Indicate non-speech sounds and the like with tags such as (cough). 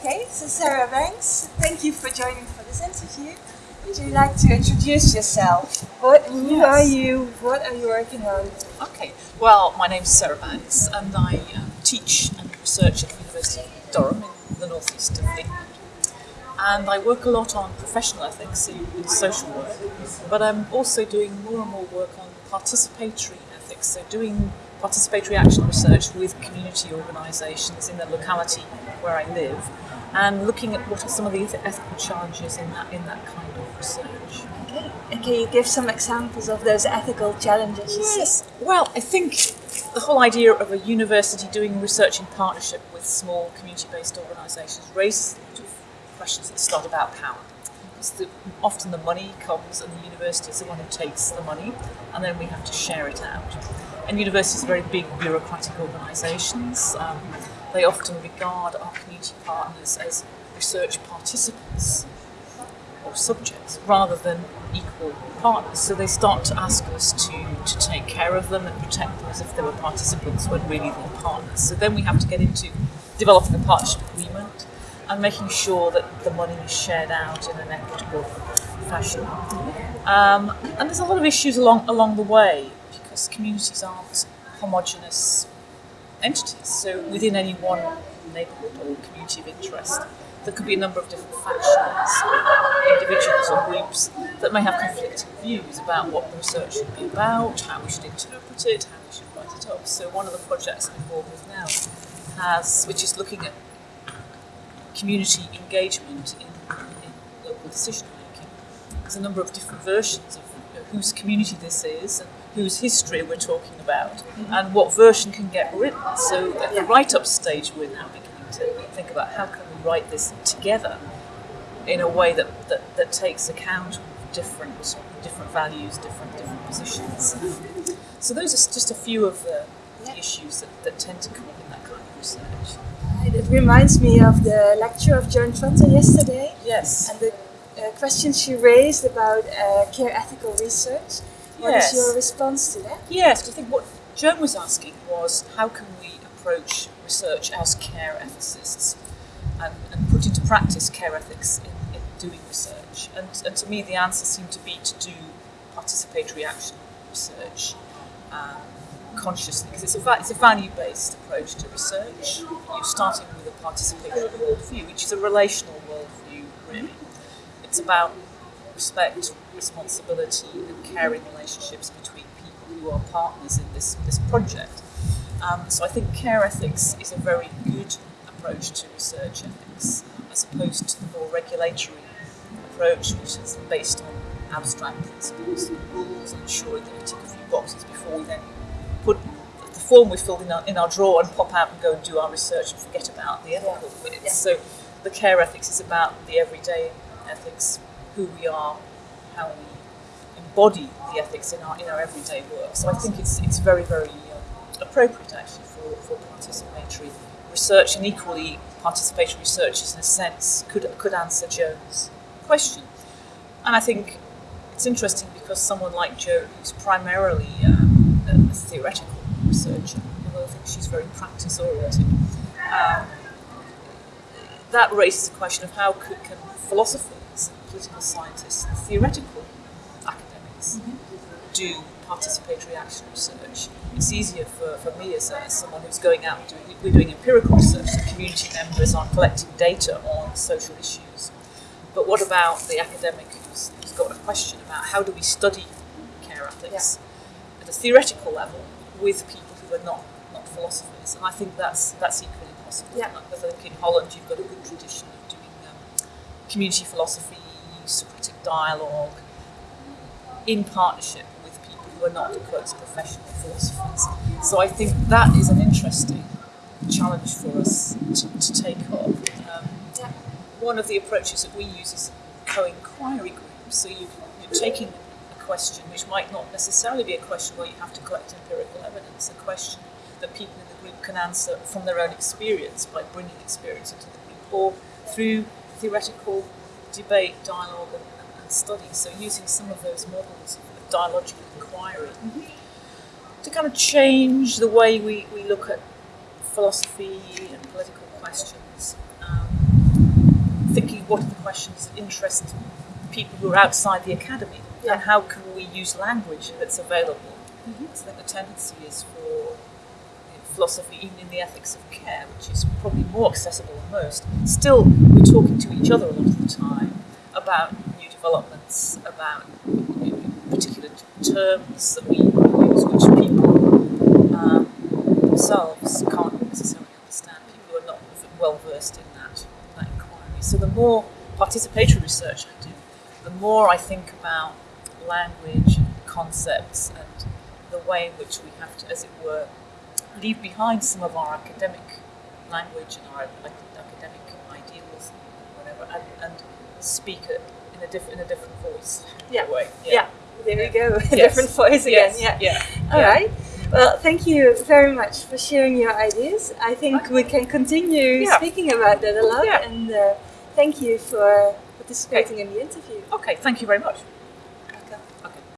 Okay, so Sarah Banks, thank you for joining for this interview. Would you like to introduce yourself? What, who Yes. are you? What are you working on? Okay, well, my name's Sarah Banks and I um, teach and research at the University of Durham in the northeast of England. And I work a lot on professional ethics in, in social work, but I'm also doing more and more work on participatory ethics, so doing participatory action research with community organisations in the locality where I live, and looking at what are some of the ethical challenges in that in that kind of research. And can you give some examples of those ethical challenges? Yes. Well, I think the whole idea of a university doing research in partnership with small community-based organisations raises a lot of questions that start about power. Because the, often the money comes and the university is the one who takes the money and then we have to share it out. And universities are very big bureaucratic organisations. Um, they often regard our community partners as research participants or subjects rather than equal partners. So they start to ask us to, to take care of them and protect them as if they were participants when really they're partners. So then we have to get into developing a partnership agreement and making sure that the money is shared out in an equitable fashion. Um, and there's a lot of issues along along the way because communities aren't homogenous entities. So within any one neighbourhood or community of interest, there could be a number of different factions, individuals or groups that may have conflicting views about what the research should be about, how we should interpret it, how we should write it up. So one of the projects I'm involved with now has, which is looking at community engagement in, in local decision making. There's a number of different versions of whose community this is and whose history we're talking about and what version can get written. So at the write-up stage, we're now beginning to think about how can we write this together in a way that, that, that takes account of different different values, different different positions. So those are just a few of the, the issues that, that tend to come up in that kind of research. Right, It reminds me of the lecture of Joan Tronto yesterday Yes. and the uh, questions she raised about uh, care ethical research. What is Yes. your response to that? Yes, I think what Joan was asking was how can we approach research as care ethicists and, and put into practice care ethics in, in doing research? And, and to me, the answer seemed to be to do participatory action research um, consciously, because it's a, it's a value based approach to research. You're starting with a participatory worldview, which is a relational worldview, really. It's about respect, responsibility, and caring relationships between people who are partners in this, this project. Um, so I think care ethics is a very good approach to research ethics, as opposed to the more regulatory approach, which is based on abstract principles and rules and ensuring that we tick a few boxes before we then put the form we filled in our, in our drawer and pop out and go and do our research and forget about the ethical bits. Yeah. So the care ethics is about the everyday ethics, who we are, how we embody the ethics in our in our everyday work. So I think it's it's very very uh, appropriate actually for, for participatory research and equally participatory researchers in a sense could could answer Joan's question. And I think it's interesting because someone like Joan, who's primarily um, a, a theoretical researcher, although I think she's very practice oriented, um, that raises the question of how could, can philosophers, political scientists, and theoretical academics mm-hmm. do participatory action research. It's easier for, for me as, as someone who's going out and doing, we're doing empirical research, the community members are collecting data on social issues. But what about the academic who's, who's got a question about how do we study care ethics at a theoretical level with people who are not, not philosophers? And I think that's, that's equally possible. Yeah. I think in Holland you've got a good tradition community philosophy, Socratic dialogue, in partnership with people who are not, quote, professional philosophers. So I think that is an interesting challenge for us to, to take up. Um, one of the approaches that we use is co-inquiry groups. So you, you're taking a question which might not necessarily be a question where you have to collect empirical evidence, a question that people in the group can answer from their own experience by bringing experience into the group or through theoretical debate, dialogue and, and, study. So using some of those models of dialogical inquiry to kind of change the way we, we look at philosophy and political questions. Um, thinking what are the questions that interest people who are outside the academy, Yeah. and how can we use language that's available. Mhm. So I think the tendency is for philosophy, even in the ethics of care, which is probably more accessible than most, still we're talking to each other a lot of the time about new developments, about you know, particular terms that we use, which people um, themselves can't necessarily understand. People who are not well versed in that, that inquiry. So the more participatory research I do, the more I think about language, concepts, and the way in which we have to, as it were, leave behind some of our academic language and our academic ideals, and whatever, and, and speak it in a different in a different voice. Yeah. way. Yeah. There you go. (laughs) Yes. Different voice again. Yes. Yeah. Yeah. All yeah. right. Well, thank you very much for sharing your ideas. I think we can continue Yeah. speaking about that a lot. Yeah. And uh, thank you for participating in the interview. Okay. Thank you very much.